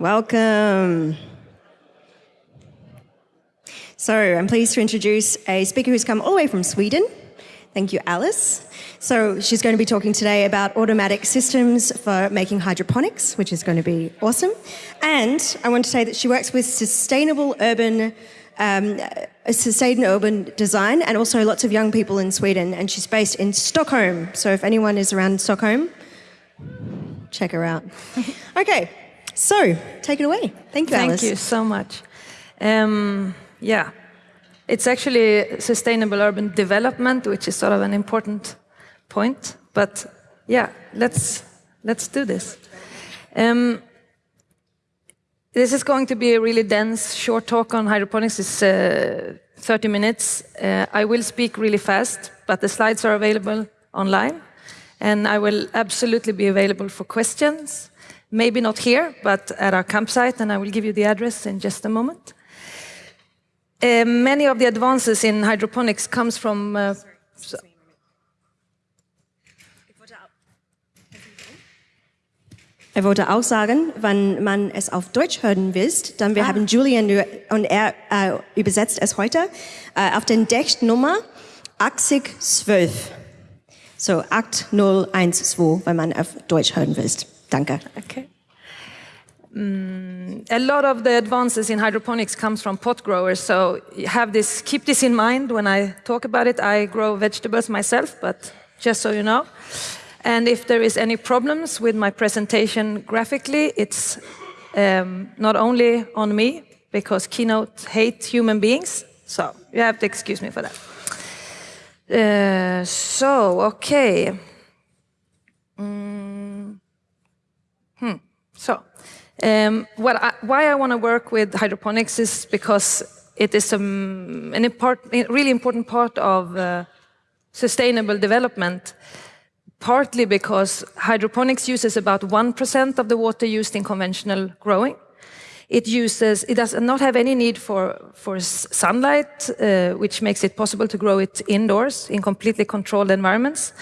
Welcome. So I'm pleased to introduce a speaker who's come all the way from Sweden. Thank you, Alice. So she's going to be talking today about automatic systems for making hydroponics, which is going to be awesome. And I want to say that she works with sustainable urban um, sustainable urban design and also lots of young people in Sweden. And she's based in Stockholm. So if anyone is around Stockholm, check her out. okay, so take it away. Thank you, Thank Alice. you so much. Um, yeah, it's actually sustainable urban development, which is sort of an important point. But yeah, let's let's do this. Um, this is going to be a really dense, short talk on hydroponics. It's uh, 30 minutes. Uh, I will speak really fast, but the slides are available online. And I will absolutely be available for questions. Maybe not here, but at our campsite, and I will give you the address in just a moment. Uh, many of the advances in hydroponics comes from... Uh, so- Er wollte auch sagen, wenn man es auf Deutsch hören will, dann wir haben Julian und er äh, übersetzt es heute äh, auf den Textnummer 8012. So 8012, wenn man auf Deutsch hören will. Danke. Okay. Mm, a lot of the advances in hydroponics comes from pot growers, so have this, keep this in mind when I talk about it. I grow vegetables myself, but just so you know. And if there is any problems with my presentation graphically, it's um, not only on me, because Keynote hate human beings, so you have to excuse me for that. Uh, so, okay. Mm. Hmm. So, um, I, why I want to work with hydroponics is because it is um, an important, really important part of uh, sustainable development. Partly because hydroponics uses about 1% of the water used in conventional growing. It uses, it does not have any need for, for sunlight, uh, which makes it possible to grow it indoors in completely controlled environments.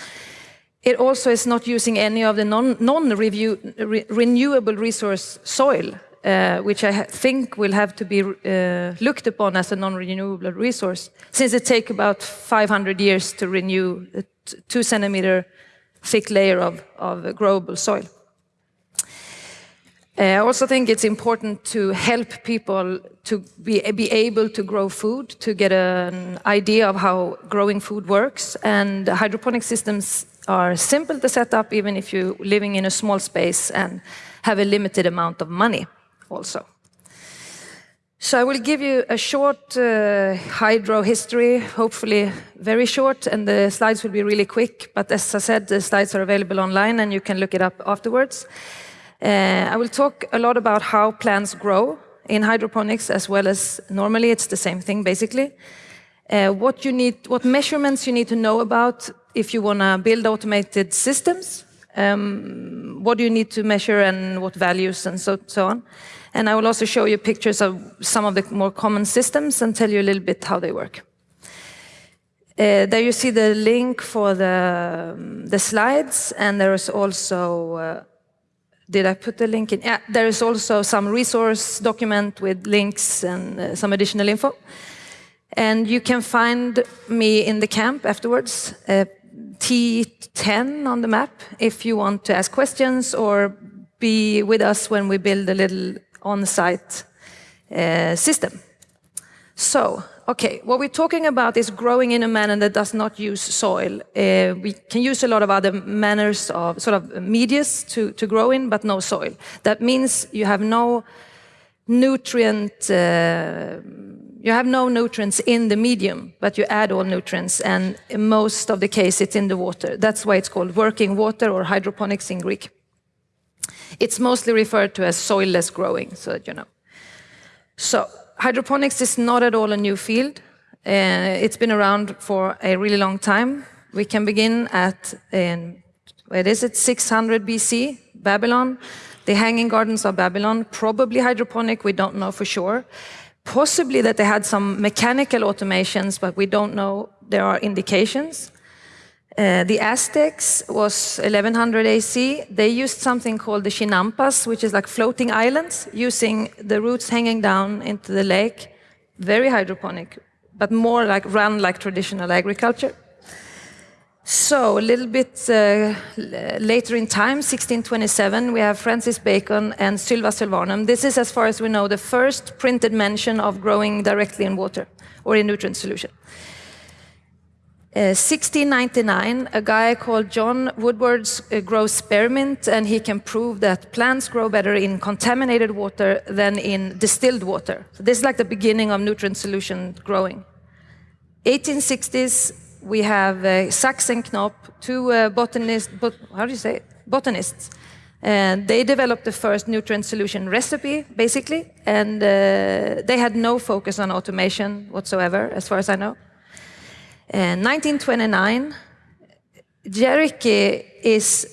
It also is not using any of the non-renewable non resource soil, uh, which I think will have to be uh, looked upon as a non-renewable resource, since it takes about 500 years to renew a two centimeter thick layer of, of growable soil. Uh, I also think it's important to help people to be, be able to grow food, to get an idea of how growing food works. And hydroponic systems are simple to set up, even if you're living in a small space and have a limited amount of money also. So I will give you a short uh, hydro history, hopefully very short, and the slides will be really quick. But as I said, the slides are available online and you can look it up afterwards. Uh, I will talk a lot about how plants grow in hydroponics as well as normally it's the same thing basically. Uh, what you need, what measurements you need to know about if you want to build automated systems, um, what do you need to measure and what values and so, so on. And I will also show you pictures of some of the more common systems and tell you a little bit how they work. Uh, there you see the link for the, um, the slides, and there is also, uh, did I put the link in? Yeah, there is also some resource document with links and uh, some additional info. And you can find me in the camp afterwards, uh, T10 on the map, if you want to ask questions or be with us when we build a little on-site uh, system. So, okay, what we're talking about is growing in a manner that does not use soil. Uh, we can use a lot of other manners of sort of medias to, to grow in, but no soil. That means you have no nutrient, uh, you have no nutrients in the medium, but you add all nutrients, and in most of the case it's in the water. That's why it's called working water or hydroponics in Greek. It's mostly referred to as soilless growing, so that you know. So hydroponics is not at all a new field. Uh, it's been around for a really long time. We can begin at, in, where is it, 600 BC, Babylon. The Hanging Gardens of Babylon, probably hydroponic, we don't know for sure. Possibly that they had some mechanical automations, but we don't know. There are indications. Uh, the Aztecs was 1100 AC. They used something called the chinampas, which is like floating islands, using the roots hanging down into the lake. Very hydroponic, but more like run like traditional agriculture. So, a little bit uh, later in time, 1627, we have Francis Bacon and Sylva Sylvarum. This is, as far as we know, the first printed mention of growing directly in water or in nutrient solution. 1699, uh, a guy called John Woodwards uh, grows spearmint, and he can prove that plants grow better in contaminated water than in distilled water. So this is like the beginning of nutrient solution growing. 1860s, we have uh, and Knop, two uh, botanists, bot how do you say it? botanists. And they developed the first nutrient solution recipe, basically, and uh, they had no focus on automation whatsoever, as far as I know. In 1929, Gericke is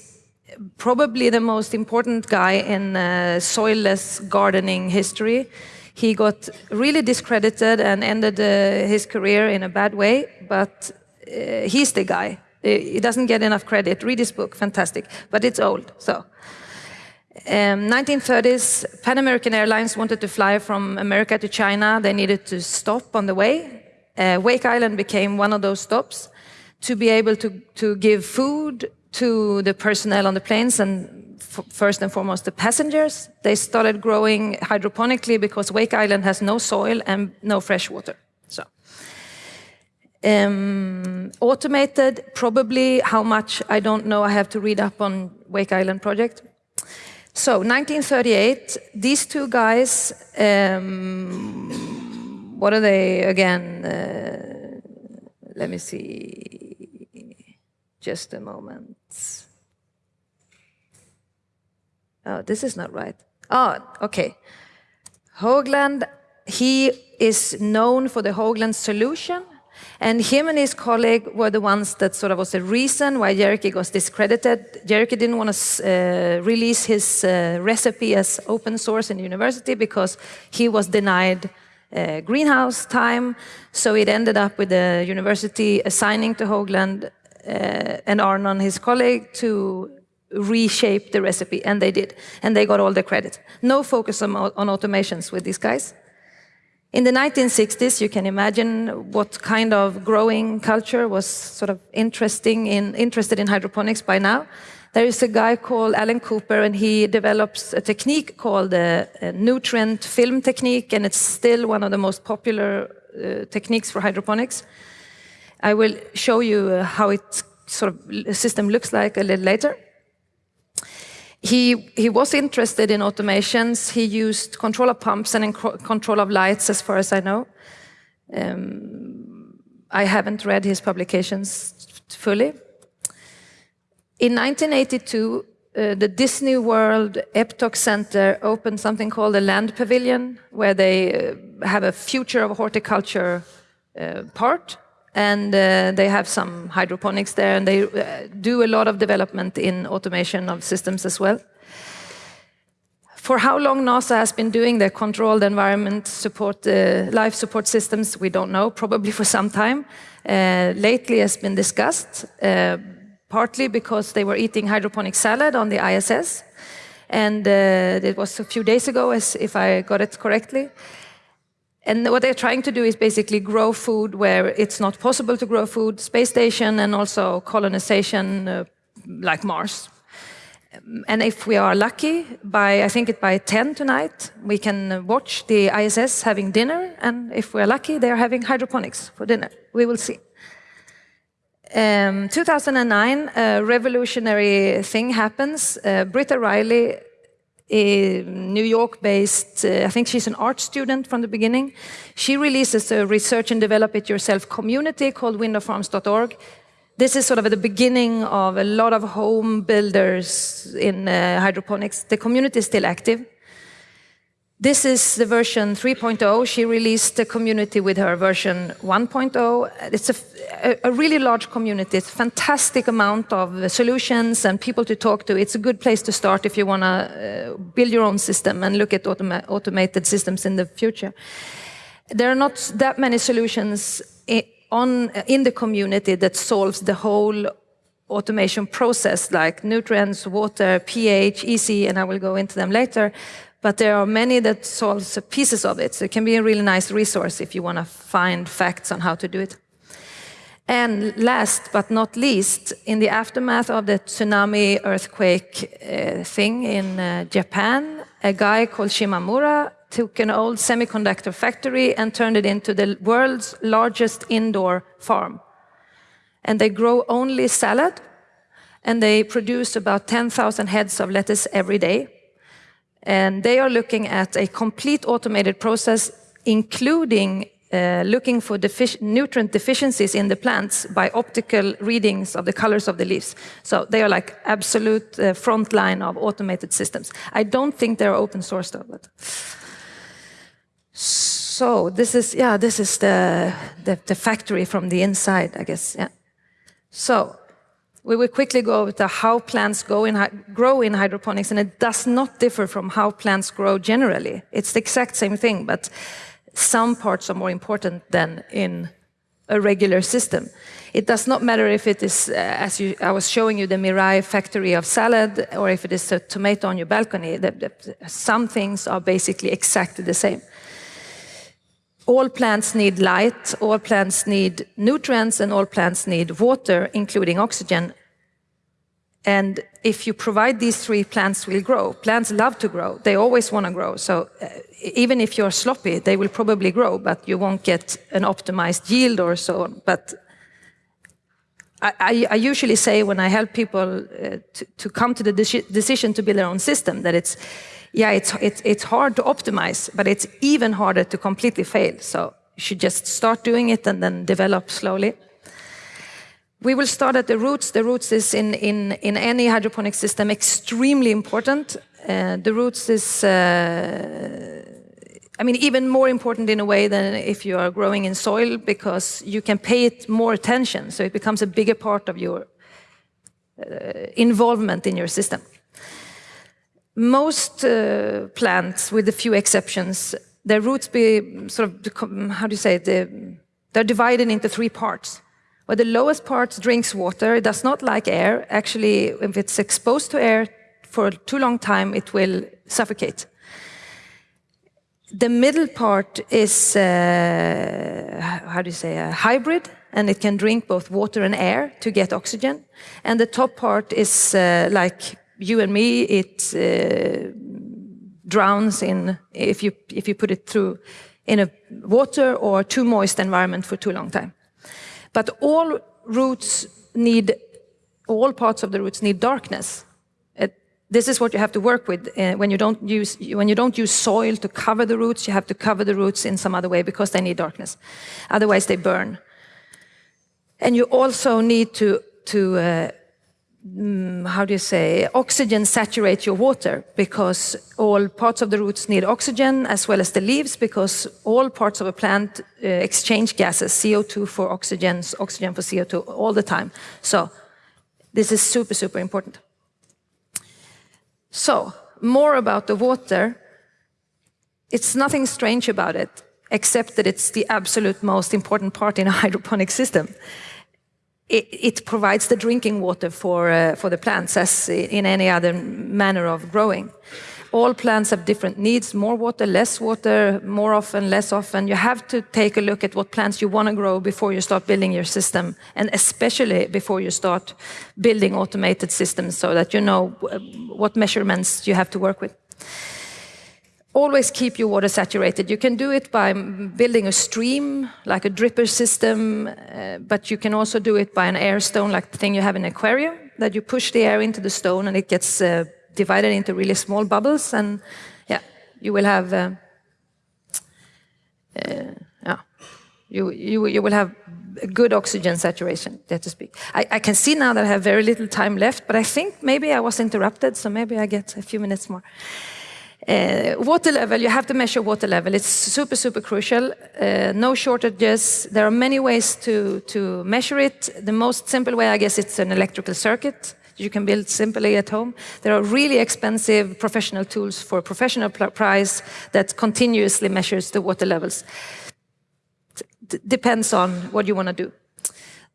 probably the most important guy in uh, soilless gardening history. He got really discredited and ended uh, his career in a bad way, but uh, he's the guy. He doesn't get enough credit. Read his book, fantastic, but it's old. So, um, 1930s, Pan American Airlines wanted to fly from America to China. They needed to stop on the way. Uh, Wake Island became one of those stops to be able to, to give food to the personnel on the planes and first and foremost the passengers. They started growing hydroponically because Wake Island has no soil and no fresh water. Um, automated, probably how much, I don't know, I have to read up on Wake Island project. So 1938, these two guys um, what are they again? Uh, let me see. Just a moment. Oh, this is not right. Oh, okay. Hoagland, he is known for the Hoagland solution. And him and his colleague were the ones that sort of was the reason why Gericke was discredited. Gericke didn't want to uh, release his uh, recipe as open source in the university because he was denied uh, greenhouse time. So it ended up with the university assigning to Hoagland uh, and Arnon, his colleague, to reshape the recipe, and they did. And they got all the credit. No focus on, on automations with these guys. In the 1960s, you can imagine what kind of growing culture was sort of interesting in, interested in hydroponics by now. There is a guy called Alan Cooper, and he develops a technique called the uh, nutrient film technique, and it's still one of the most popular uh, techniques for hydroponics. I will show you uh, how it sort of system looks like a little later. He, he was interested in automations. He used control of pumps and control of lights, as far as I know. Um, I haven't read his publications fully. In 1982, uh, the Disney World Epcot Center opened something called the Land Pavilion, where they uh, have a future of horticulture uh, part, and uh, they have some hydroponics there, and they uh, do a lot of development in automation of systems as well. For how long NASA has been doing the controlled environment support, uh, life support systems, we don't know, probably for some time. lately has been discussed, partly because they were eating hydroponic salad on the ISS. And uh, it was a few days ago, as if I got it correctly. And what they're trying to do is basically grow food where it's not possible to grow food, space station, and also colonization uh, like Mars. And if we are lucky, by I think it by 10 tonight, we can watch the ISS having dinner. And if we're lucky, they're having hydroponics for dinner. We will see. Um, 2009, a revolutionary thing happens. Uh, Britta Riley, New York-based, uh, I think she's an art student from the beginning. She releases a research and develop it yourself community called windowfarms.org. This is sort of at the beginning of a lot of home builders in uh, hydroponics. The community is still active. This is the version 3.0. She released the community with her version 1.0. It's a, a, really large community. It's a fantastic amount of solutions and people to talk to. It's a good place to start if you want to uh, build your own system and look at automa automated systems in the future. There are not that many solutions on, in the community that solves the whole automation process like nutrients, water, pH, EC, and I will go into them later. But there are many that solves pieces of it. So it can be a really nice resource if you want to find facts on how to do it. And last but not least, in the aftermath of the tsunami earthquake uh, thing in uh, Japan, a guy called Shimamura took an old semiconductor factory and turned it into the world's largest indoor farm. And they grow only salad, and they produce about 10,000 heads of lettuce every day. And they are looking at a complete automated process, including uh, looking for defic nutrient deficiencies in the plants by optical readings of the colors of the leaves. So they are like absolute uh, front line of automated systems. I don't think they're open source though. But. So this is, yeah, this is the, the, the factory from the inside, I guess, yeah. So we will quickly go over to how plants in, grow in hydroponics, and it does not differ from how plants grow generally. It's the exact same thing, but some parts are more important than in a regular system. It does not matter if it is, uh, as you, I was showing you, the Mirai factory of salad, or if it is a tomato on your balcony. The, the, some things are basically exactly the same. All plants need light, all plants need nutrients, and all plants need water, including oxygen. And if you provide these three, plants will grow. Plants love to grow. They always want to grow. So uh, even if you're sloppy, they will probably grow, but you won't get an optimized yield or so on. But I, I, I usually say when I help people uh, to, to, come to the de decision to build their own system that it's, yeah, it's, it's, it's hard to optimize, but it's even harder to completely fail. So you should just start doing it and then develop slowly. We will start at the roots. The roots is in, in, in any hydroponic system extremely important. Uh, the roots is, uh, I mean, even more important in a way than if you are growing in soil because you can pay it more attention. So it becomes a bigger part of your uh, involvement in your system. Most uh, plants, with a few exceptions, their roots be sort of, how do you say it, they're divided into three parts where the lowest part drinks water, it does not like air. Actually, if it's exposed to air for too long time, it will suffocate. The middle part is, uh, how do you say, a hybrid, and it can drink both water and air to get oxygen. And the top part is uh, like you and me, it uh, drowns in, if you, if you put it through in a water or too moist environment for too long time. But all roots need, all parts of the roots need darkness. It, this is what you have to work with uh, when you don't use when you don't use soil to cover the roots. You have to cover the roots in some other way because they need darkness. Otherwise, they burn. And you also need to to uh, Mm, how do you say, oxygen saturate your water because all parts of the roots need oxygen as well as the leaves because all parts of a plant uh, exchange gases, CO2 for oxygen, oxygen for CO2 all the time. So this is super, super important. So more about the water. It's nothing strange about it except that it's the absolute most important part in a hydroponic system it, it, provides the drinking water for, uh, for the plants as in any other manner of growing. All plants have different needs, more water, less water, more often, less often. You have to take a look at what plants you want to grow before you start building your system, and especially before you start building automated systems so that you know what measurements you have to work with always keep your water saturated. You can do it by building a stream, like a dripper system, uh, but you can also do it by an air stone, like the thing you have in an aquarium, that you push the air into the stone and it gets uh, divided into really small bubbles, and yeah, you will have, uh, uh yeah, you, you, you will have good oxygen saturation, so to speak. I, I can see now that I have very little time left, but I think maybe I was interrupted, so maybe I get a few minutes more. Uh, water level, you have to measure water level. It's super, super crucial. Uh, no shortages. There are many ways to, to measure it. The most simple way, I guess, it's an electrical circuit you can build simply at home. There are really expensive professional tools for professional price that continuously measures the water levels. D depends on what you want to do.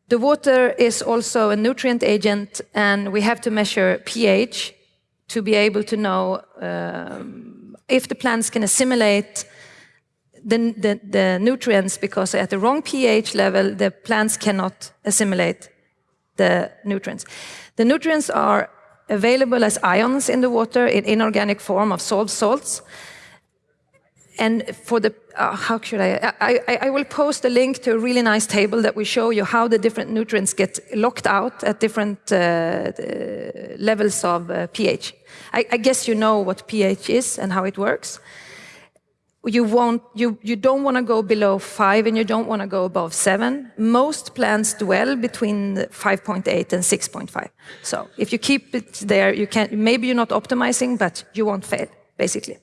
The water is also a nutrient agent, and we have to measure pH to be able to know um, if the plants can assimilate the, the, the, nutrients, because at the wrong pH level, the plants cannot assimilate the nutrients. The nutrients are available as ions in the water in inorganic form of salt salts. And for the, uh, how should I, I, I, will post a link to a really nice table that will show you how the different nutrients get locked out at different uh, levels of uh, pH. I, I, guess you know what pH is and how it works. You, won't, you, you don't want to go below five and you don't want to go above seven. Most plants dwell between 5.8 and 6.5. So if you keep it there, you can, maybe you're not optimizing, but you won't fail, basically.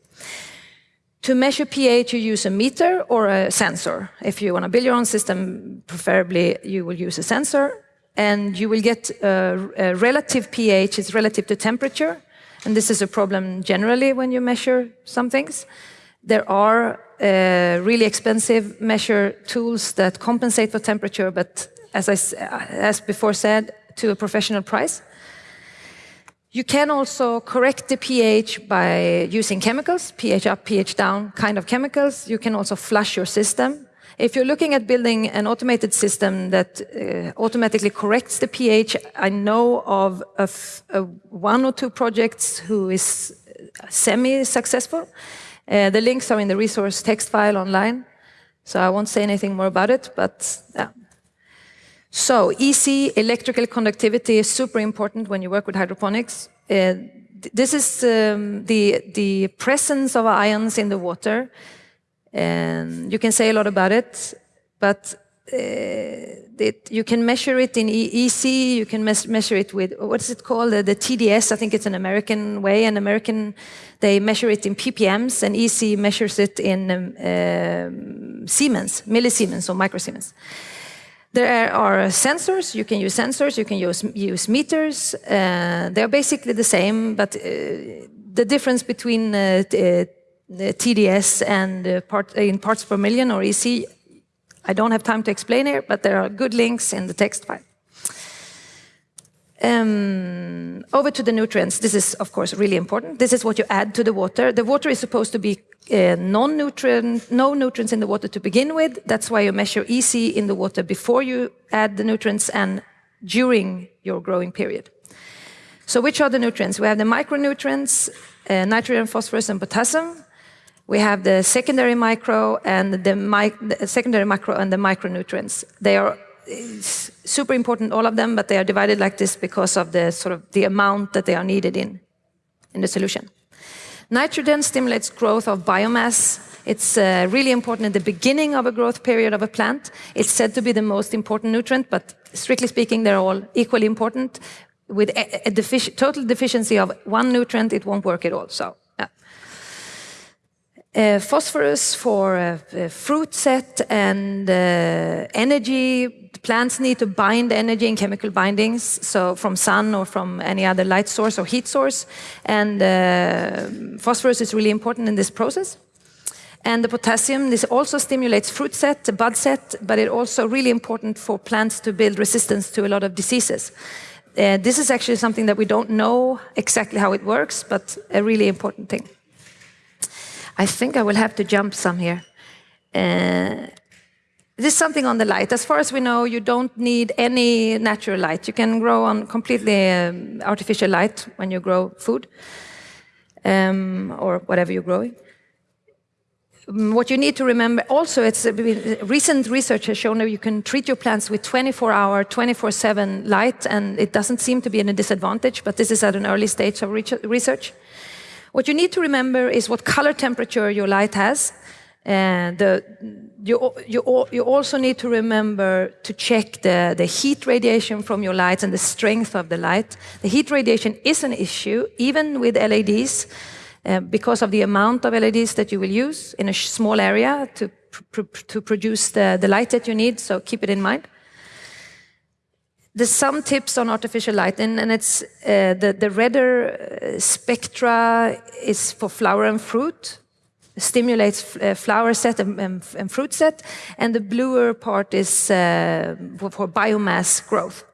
To measure pH, you use a meter or a sensor. If you want to build your own system, preferably you will use a sensor. And you will get a, a relative pH, it's relative to temperature. And this is a problem generally when you measure some things. There are uh, really expensive measure tools that compensate for temperature, but as I as before said, to a professional price. You can also correct the pH by using chemicals, pH up, pH down kind of chemicals. You can also flush your system. If you're looking at building an automated system that uh, automatically corrects the pH, I know of a one or two projects who is semi-successful. Uh, the links are in the resource text file online, so I won't say anything more about it, but yeah. So EC, electrical conductivity, is super important when you work with hydroponics. Uh, this is um, the, the presence of ions in the water. And you can say a lot about it, but uh, it, you can measure it in EC, you can measure it with, what is it called, the, the, TDS, I think it's an American way, an American, they measure it in ppms, and EC measures it in um, um, Siemens, millisiemens or microsiemens. There are sensors, you can use sensors, you can use, use meters. Uh, they're basically the same, but uh, the difference between uh, TDS and part, in parts per million or EC, I don't have time to explain here, but there are good links in the text file. Um, over to the nutrients. This is, of course, really important. This is what you add to the water. The water is supposed to be uh, non-nutrient, no nutrients in the water to begin with. That's why you measure EC in the water before you add the nutrients and during your growing period. So which are the nutrients? We have the micronutrients, uh, nitrogen, phosphorus, and potassium. We have the secondary micro and the, the secondary macro and the micronutrients. They are super important, all of them, but they are divided like this because of the sort of the amount that they are needed in, in the solution. Nitrogen stimulates growth of biomass. It's uh, really important at the beginning of a growth period of a plant. It's said to be the most important nutrient, but strictly speaking, they're all equally important. With a, a total deficiency of one nutrient, it won't work at all. So. Uh, phosphorus for uh, fruit set and uh, energy Plants need to bind energy in chemical bindings, so from sun or from any other light source or heat source. And uh, phosphorus is really important in this process. And the potassium, this also stimulates fruit set, bud set, but it's also really important for plants to build resistance to a lot of diseases. Uh, this is actually something that we don't know exactly how it works, but a really important thing. I think I will have to jump some here. Uh, this is something on the light. As far as we know, you don't need any natural light. You can grow on completely um, artificial light when you grow food um, or whatever you're growing. Um, what you need to remember also, it's uh, recent research has shown that you can treat your plants with 24-hour, 24-7 light, and it doesn't seem to be in a disadvantage, but this is at an early stage of research. What you need to remember is what color temperature your light has. And the, you, you, you also need to remember to check the, the heat radiation from your lights and the strength of the light. The heat radiation is an issue, even with LEDs, uh, because of the amount of LEDs that you will use in a small area to, pr to produce the, the light that you need, so keep it in mind. There's some tips on artificial light, and, and it's uh, the, the redder uh, spectra is for flower and fruit, stimulates uh, flower set and, and, and, fruit set, and the bluer part is uh, for, for, biomass growth.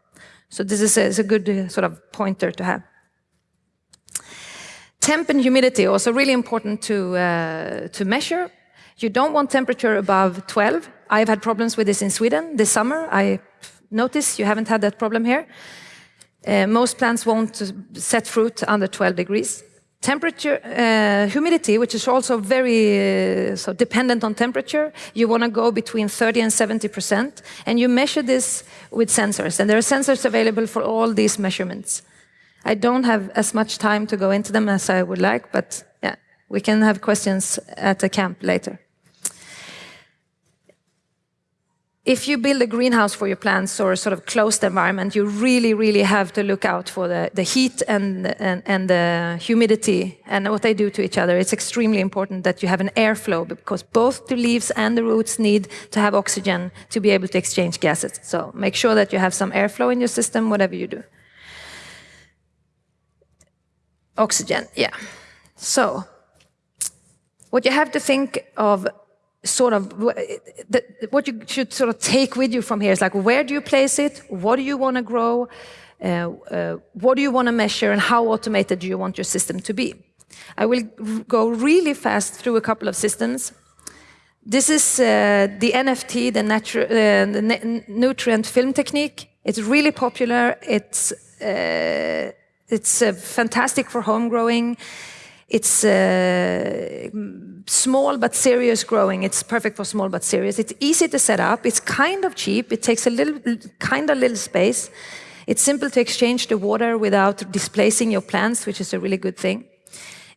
So this is a, is a good uh, sort of pointer to have. Temp and humidity also really important to, to measure. You don't want temperature above 12. I've had problems with this in Sweden this summer. I notice you haven't had that problem here. Most plants won't set fruit under 12 degrees. Temperature, uh, humidity, which is also very uh, so dependent on temperature, you want to go between 30 and 70 percent, and you measure this with sensors. And there are sensors available for all these measurements. I don't have as much time to go into them as I would like, but yeah, we can have questions at the camp later. If you build a greenhouse for your plants or a sort of closed environment, you really, really have to look out for the, the heat and, and, and the humidity and what they do to each other. It's extremely important that you have an airflow because both the leaves and the roots need to have oxygen to be able to exchange gases. So make sure that you have some airflow in your system, whatever you do. Oxygen, yeah. So what you have to think of sort of what you should sort of take with you from here is like where do you place it? What do you want to grow? Uh, uh, what do you want to measure? And how automated do you want your system to be? I will go really fast through a couple of systems. This is uh, the nft the, natural, uh, the nutrient film technique. It's really popular. It's uh, it's uh, fantastic for home growing it's uh, small but serious growing. It's perfect for small but serious. It's easy to set up. It's kind of cheap. It takes a little, kind of little space. It's simple to exchange the water without displacing your plants, which is a really good thing.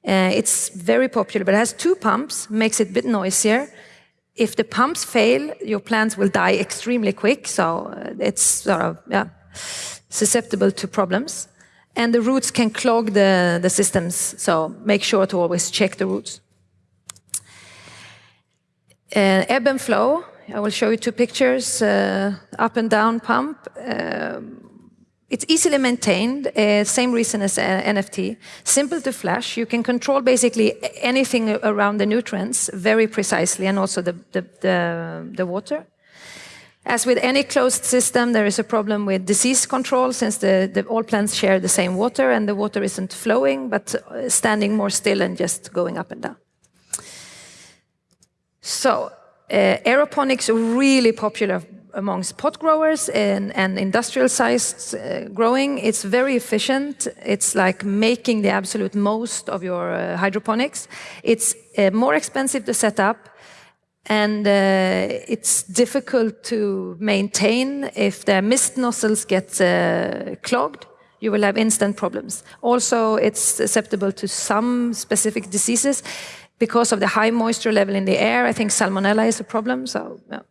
Uh, it's very popular, but it has two pumps, makes it a bit noisier. If the pumps fail, your plants will die extremely quick, so uh, it's sort of yeah, susceptible to problems and the roots can clog the, the systems, so make sure to always check the roots. Uh, ebb and flow, I will show you two pictures, uh, up and down pump. Uh, it's easily maintained, uh, same reason as uh, NFT. Simple to flash, you can control basically anything around the nutrients very precisely and also the, the, the, the water. As with any closed system, there is a problem with disease control since the, the, all plants share the same water and the water isn't flowing but standing more still and just going up and down. So, uh, aeroponics are really popular amongst pot growers and, and industrial sized uh, growing. It's very efficient. It's like making the absolute most of your uh, hydroponics. It's uh, more expensive to set up and uh, it's difficult to maintain. If the mist nozzles get uh, clogged you will have instant problems. Also it's susceptible to some specific diseases. Because of the high moisture level in the air i think salmonella is a problem. So yeah.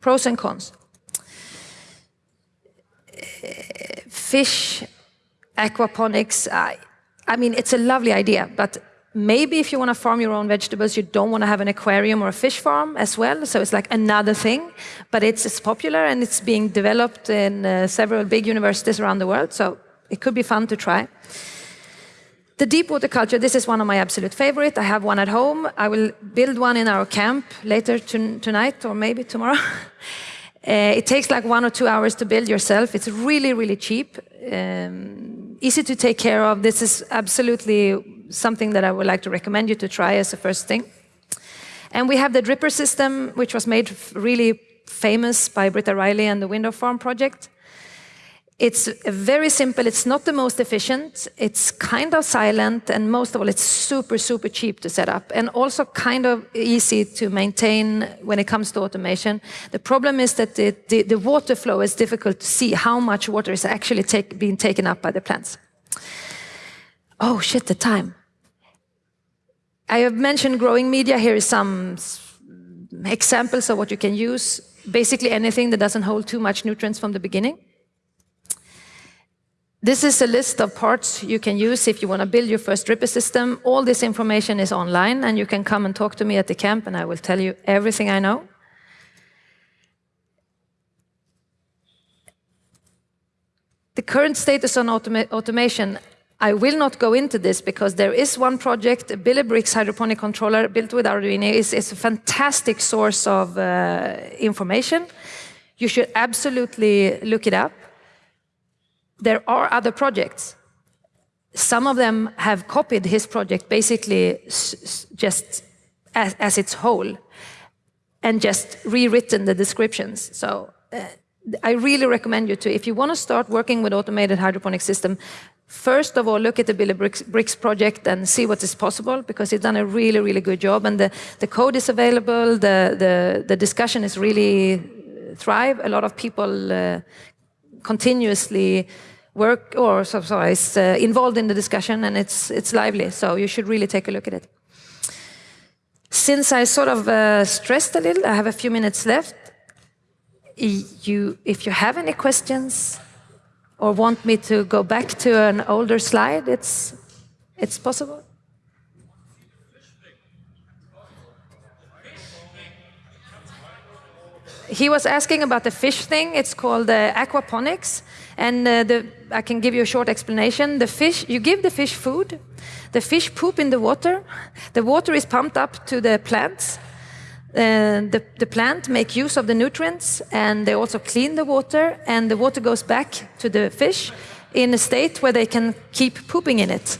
pros and cons. Fish aquaponics I, I mean it's a lovely idea but Maybe if you want to farm your own vegetables, you don't want to have an aquarium or a fish farm as well. So it's like another thing, but it's, it's popular and it's being developed in uh, several big universities around the world. So it could be fun to try. The deep water culture, this is one of my absolute favorite. I have one at home. I will build one in our camp later tonight or maybe tomorrow. uh, it takes like one or two hours to build yourself. It's really, really cheap. Um, easy to take care of. This is absolutely something that I would like to recommend you to try as a first thing. And we have the dripper system, which was made really famous by Britta Riley and the Window Farm project. It's very simple. It's not the most efficient. It's kind of silent. And most of all, it's super, super cheap to set up and also kind of easy to maintain when it comes to automation. The problem is that the, the, the water flow is difficult to see how much water is actually take, being taken up by the plants. Oh, shit, the time. I have mentioned growing media. Here is some examples of what you can use. Basically anything that doesn't hold too much nutrients from the beginning. This is a list of parts you can use if you want to build your first dripper system. All this information is online and you can come and talk to me at the camp and I will tell you everything I know. The current status on automa automation I will not go into this because there is one project, Billibrix hydroponic controller built with Arduino. is is a fantastic source of uh, information. You should absolutely look it up. There are other projects. Some of them have copied his project basically just as, as its whole and just rewritten the descriptions. So uh, I really recommend you to, if you want to start working with automated hydroponic system, first of all, look at the Billibrix Bricks project and see what is possible because he's done a really, really good job. And the, the code is available, the, the, the discussion is really thrive. A lot of people uh, continuously work or sorry, is uh, involved in the discussion and it's, it's lively. So you should really take a look at it. Since I sort of uh, stressed a little, I have a few minutes left. You, if you have any questions or want me to go back to an older slide, it's, it's possible. He was asking about the fish thing. It's called uh, aquaponics. And uh, the, I can give you a short explanation. The fish, you give the fish food, the fish poop in the water. The water is pumped up to the plants. Uh, the, the plant make use of the nutrients and they also clean the water and the water goes back to the fish in a state where they can keep pooping in it.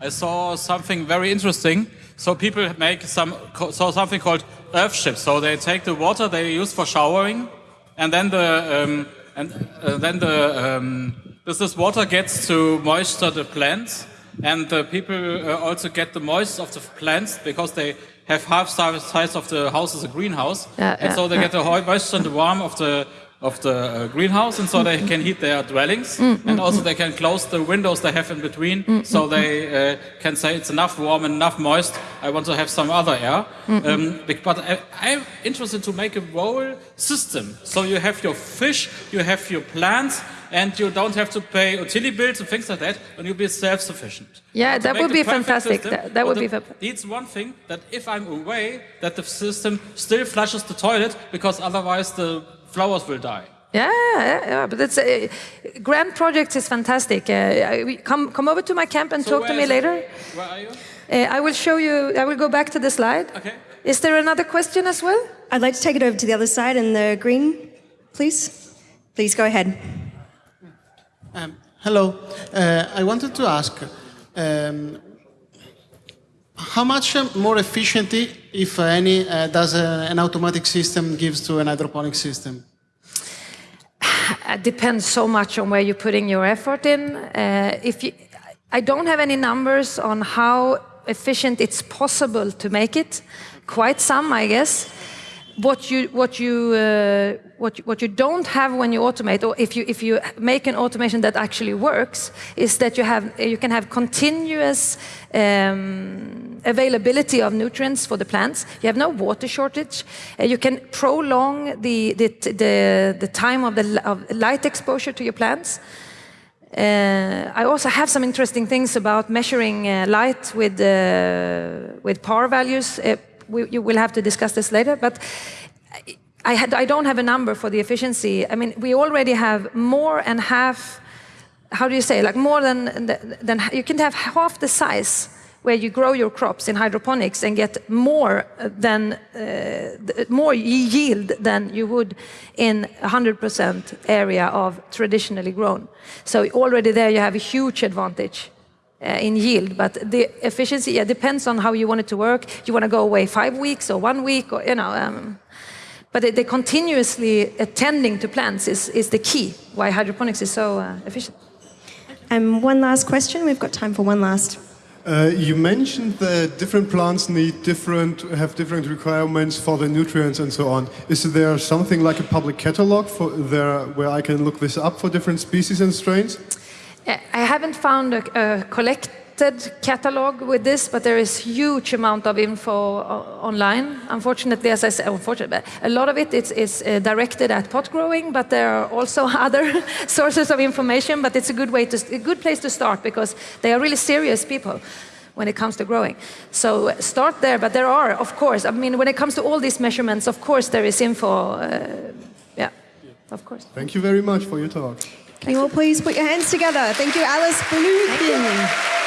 I saw something very interesting. So people make some saw something called earth ships. So they take the water they use for showering, and then the um, and uh, then the um, this, this water gets to moisture the plants, and the people uh, also get the moisture of the plants because they have half the size of the house as a greenhouse, yeah, and yeah, so they yeah. get the moisture and the warmth of the of the uh, greenhouse, and so they can heat their dwellings, mm, mm, and also they can close the windows they have in between, mm, so they uh, can say it's enough warm and enough moist. I want to have some other air. Um, but I, I'm interested to make a whole system. So you have your fish, you have your plants, and you don't have to pay utility bills and things like that, and you'll be self-sufficient. Yeah, that would be fantastic. system, That, that would but be the- fa- It's one thing that if I'm away, that the system still flushes the toilet because otherwise the flowers will die. Yeah, yeah, yeah, but it's uh, grand project is fantastic. Uh, I- come come over to my camp and So talk to me is- later. Where are you? Uh, I will show you. I will go back to the slide. Okay. Is there another question as well? I'd like to take it over to the other side in the green, please. Please go ahead. Um, hello. Uh, I wanted to ask um, how much uh, more efficiently, if any, uh, does uh, an automatic system gives to an hydroponic system? It depends so much on where you're putting your effort in. Uh, if you, I don't have any numbers on how efficient it's possible to make it. Quite some, I guess. What you what you uh, what what you don't have when you automate, or if you if you make an automation that actually works, is that you have you can have continuous um, availability of nutrients for the plants. You have no water shortage. Uh, you can prolong the the the, the time of the of light exposure to your plants. Uh, I also have some interesting things about measuring uh, light with uh, with power values. We, you will have to discuss this later, but. I, had, I don't have a number for the efficiency. I mean, we already have more and half. How do you say? Like more than than you can have half the size where you grow your crops in hydroponics and get more than uh, more yield than you would in 100% area of traditionally grown. So already there you have a huge advantage. Uh, in yield, but the efficiency yeah, depends on how you want it to work. You want to go away five weeks or one week, or you know. Um, but the, the continuously attending to plants is, is the key why hydroponics is so uh, efficient. And one last question. We've got time for one last. Uh, you mentioned that different plants need different have different requirements for the nutrients and so on. Is there something like a public catalog for there where I can look this up for different species and strains? I haven't found a, a collected catalog with this, but there is huge amount of info online. Unfortunately, as I said, unfortunately, a lot of it is, is uh, directed at pot growing, but there are also other sources of information. But it's a good way to a good place to start because they are really serious people when it comes to growing. So start there. But there are, of course, I mean, when it comes to all these measurements, of course, there is info. Uh, yeah, of course. Thank you very much for your talk. Can you all please put your hands together? Thank you, Alice Bluefin.